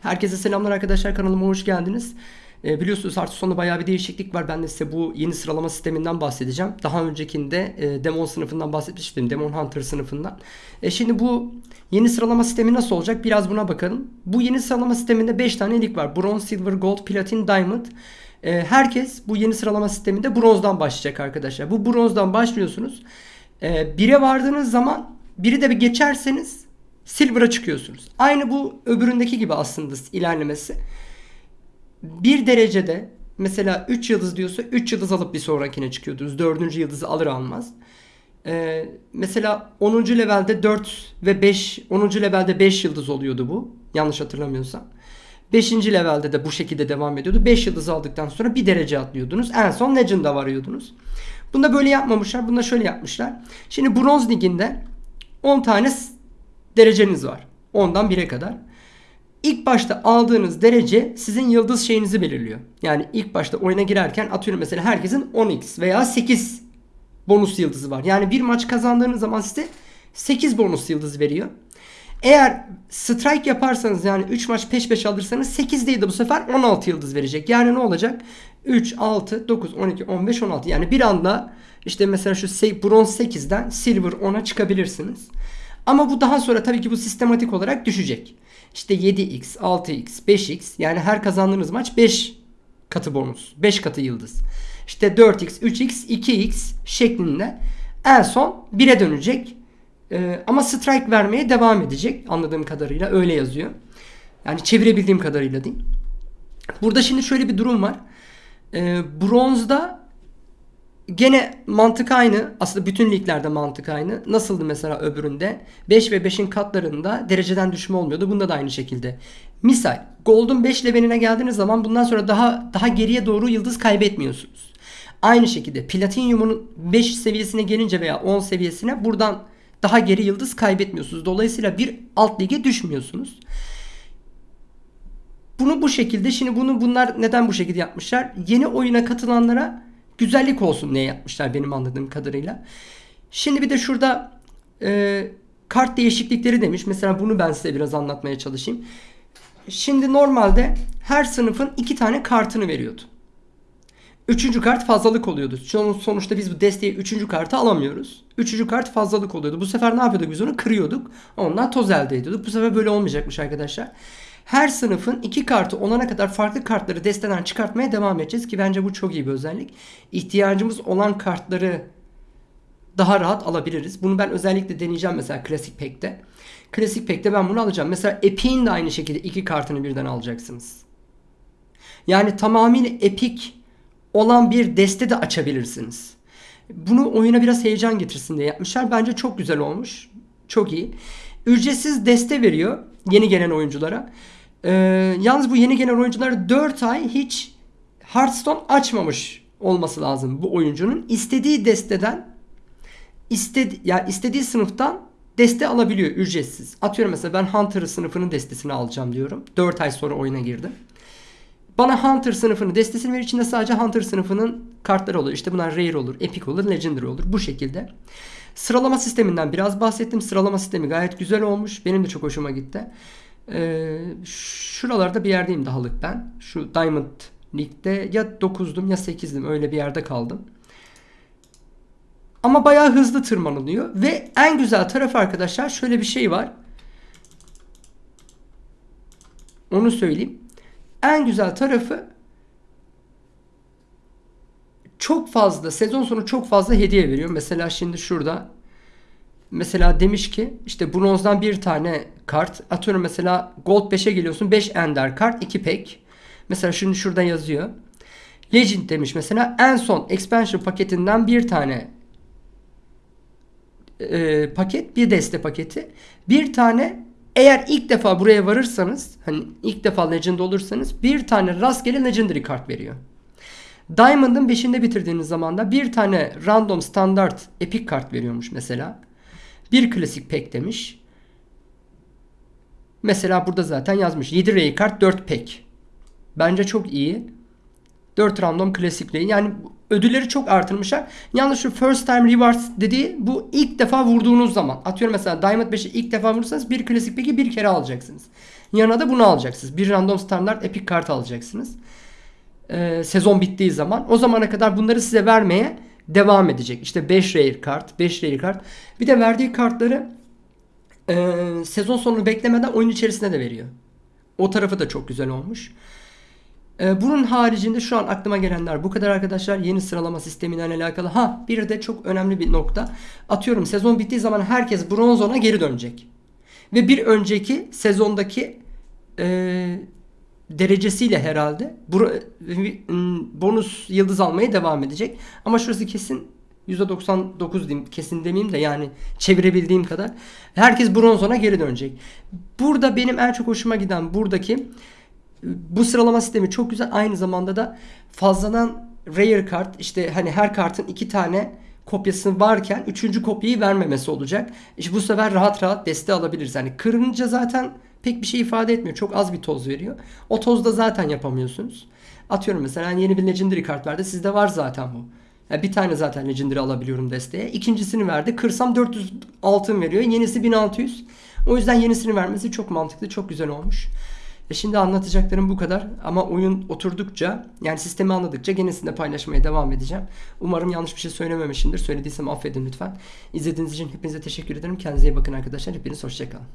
Herkese selamlar arkadaşlar kanalıma hoş geldiniz. E, biliyorsunuz artık sonunda bayağı bir değişiklik var. Ben de size bu yeni sıralama sisteminden bahsedeceğim. Daha öncekinde e, Demon sınıfından bahsetmiştim. Demon Hunter sınıfından. E, şimdi bu yeni sıralama sistemi nasıl olacak? Biraz buna bakalım. Bu yeni sıralama sisteminde 5 tane lig var. Bronze, Silver, Gold, Platin, Diamond. E, herkes bu yeni sıralama sisteminde bronzdan başlayacak arkadaşlar. Bu bronzdan başlıyorsunuz. E, vardığınız zaman biri de bir geçerseniz Silver'a çıkıyorsunuz. Aynı bu öbüründeki gibi aslında ilerlemesi. Bir derecede mesela 3 yıldız diyorsa 3 yıldız alıp bir sonrakine çıkıyordunuz. 4. yıldızı alır almaz. Ee, mesela 10. levelde 4 ve 5 10. levelde 5 yıldız oluyordu bu. Yanlış hatırlamıyorsam. 5. levelde de bu şekilde devam ediyordu. 5 yıldız aldıktan sonra bir derece atlıyordunuz. En son Legend'a varıyordunuz. Bunda böyle yapmamışlar. Bunda şöyle yapmışlar. Şimdi Bronz Ligi'nde 10 tane dereceniz var. 10'dan 1'e kadar. İlk başta aldığınız derece sizin yıldız şeyinizi belirliyor. Yani ilk başta oyuna girerken atıyorum mesela herkesin 10x veya 8 bonus yıldızı var. Yani bir maç kazandığınız zaman size 8 bonus yıldız veriyor. Eğer strike yaparsanız yani 3 maç peş peşe alırsanız 8 değil de bu sefer 16 yıldız verecek. Yani ne olacak? 3, 6, 9, 12, 15, 16. Yani bir anda işte mesela şu bronz 8'den silver 10'a çıkabilirsiniz. Ama bu daha sonra tabii ki bu sistematik olarak düşecek. İşte 7x, 6x, 5x yani her kazandığınız maç 5 katı bonus. 5 katı yıldız. İşte 4x, 3x, 2x şeklinde en son 1'e dönecek. Ee, ama strike vermeye devam edecek anladığım kadarıyla öyle yazıyor. Yani çevirebildiğim kadarıyla değil. Burada şimdi şöyle bir durum var. Ee, bronzda Gene mantık aynı. Aslında bütün liglerde mantık aynı. Nasıldı mesela öbüründe? 5 ve 5'in katlarında dereceden düşme olmuyordu. Bunda da aynı şekilde. Misal Golden 5 leveline geldiğiniz zaman bundan sonra daha daha geriye doğru yıldız kaybetmiyorsunuz. Aynı şekilde Platinum'un 5 seviyesine gelince veya 10 seviyesine buradan daha geri yıldız kaybetmiyorsunuz. Dolayısıyla bir alt lige düşmüyorsunuz. Bunu bu şekilde şimdi bunu bunlar neden bu şekilde yapmışlar? Yeni oyuna katılanlara güzellik olsun diye yapmışlar benim anladığım kadarıyla. Şimdi bir de şurada e, kart değişiklikleri demiş. Mesela bunu ben size biraz anlatmaya çalışayım. Şimdi normalde her sınıfın iki tane kartını veriyordu. Üçüncü kart fazlalık oluyordu. Sonuçta biz bu desteği üçüncü kartı alamıyoruz. Üçüncü kart fazlalık oluyordu. Bu sefer ne yapıyorduk biz onu? Kırıyorduk. Ondan toz elde ediyorduk. Bu sefer böyle olmayacakmış arkadaşlar. Her sınıfın iki kartı olana kadar farklı kartları desteden çıkartmaya devam edeceğiz ki bence bu çok iyi bir özellik. İhtiyacımız olan kartları daha rahat alabiliriz. Bunu ben özellikle deneyeceğim mesela klasik Pack'te. Klasik Pack'te ben bunu alacağım. Mesela Epic'in de aynı şekilde iki kartını birden alacaksınız. Yani tamamıyla Epic olan bir deste de açabilirsiniz. Bunu oyuna biraz heyecan getirsin diye yapmışlar. Bence çok güzel olmuş. Çok iyi. Ücretsiz deste veriyor yeni gelen oyunculara. Ee, yalnız bu yeni gelen oyuncular 4 ay hiç Hearthstone açmamış olması lazım bu oyuncunun. istediği desteden istedi yani istediği sınıftan deste alabiliyor ücretsiz. Atıyorum mesela ben Hunter sınıfının destesini alacağım diyorum. 4 ay sonra oyuna girdim. Bana Hunter sınıfının destesini verir. içinde sadece Hunter sınıfının kartları olur. İşte bunlar Rare olur, Epic olur, Legendary olur. Bu şekilde. Sıralama sisteminden biraz bahsettim. Sıralama sistemi gayet güzel olmuş. Benim de çok hoşuma gitti. Ee, şuralarda bir yerdeyim dahalık ben. Şu Diamond League'de ya 9'dum ya 8'dim öyle bir yerde kaldım. Ama bayağı hızlı tırmanılıyor. Ve en güzel tarafı arkadaşlar şöyle bir şey var. Onu söyleyeyim. En güzel tarafı çok fazla sezon sonu çok fazla hediye veriyor. Mesela şimdi şurada mesela demiş ki işte bronzdan bir tane kart atıyorum mesela gold 5'e geliyorsun 5 ender kart 2 pack. Mesela şimdi şurada yazıyor. Legend demiş mesela en son expansion paketinden bir tane e, paket bir deste paketi bir tane eğer ilk defa buraya varırsanız hani ilk defa legend olursanız bir tane rastgele legendary kart veriyor. Diamond'ın 5'inde bitirdiğiniz zaman da bir tane random standart epic kart veriyormuş mesela. Bir klasik pack demiş. Mesela burada zaten yazmış. 7 ray kart 4 pack. Bence çok iyi. 4 random klasik ray. Yani ödülleri çok artırmışlar. Yalnız şu first time rewards dediği bu ilk defa vurduğunuz zaman. Atıyorum mesela Diamond 5'i ilk defa vurursanız bir klasik pack'i bir kere alacaksınız. Yanına da bunu alacaksınız. Bir random standart epic kart alacaksınız. Ee, sezon bittiği zaman. O zamana kadar bunları size vermeye devam edecek. İşte 5 rare kart, 5 rare kart. Bir de verdiği kartları e, sezon sonunu beklemeden oyun içerisinde de veriyor. O tarafı da çok güzel olmuş. Ee, bunun haricinde şu an aklıma gelenler bu kadar arkadaşlar. Yeni sıralama sisteminden alakalı. Ha bir de çok önemli bir nokta. Atıyorum sezon bittiği zaman herkes bronz ona geri dönecek. Ve bir önceki sezondaki e, derecesiyle herhalde m, bonus yıldız almaya devam edecek. Ama şurası kesin %99 diyeyim kesin demeyeyim de yani çevirebildiğim kadar herkes bronzona geri dönecek. Burada benim en çok hoşuma giden buradaki bu sıralama sistemi çok güzel. Aynı zamanda da fazladan rare kart işte hani her kartın iki tane kopyası varken üçüncü kopyayı vermemesi olacak. İşte bu sefer rahat rahat deste alabiliriz. Yani kırınca zaten pek bir şey ifade etmiyor. Çok az bir toz veriyor. O tozda zaten yapamıyorsunuz. Atıyorum mesela yeni bir legendary kart verdi. Sizde var zaten bu. Yani bir tane zaten legendary alabiliyorum desteğe. İkincisini verdi. Kırsam 400 altın veriyor. Yenisi 1600. O yüzden yenisini vermesi çok mantıklı. Çok güzel olmuş. E şimdi anlatacaklarım bu kadar ama oyun oturdukça yani sistemi anladıkça genesinde paylaşmaya devam edeceğim. Umarım yanlış bir şey söylememişimdir. Söylediysem affedin lütfen. İzlediğiniz için hepinize teşekkür ederim. Kendinize iyi bakın arkadaşlar. Hepiniz hoşçakalın.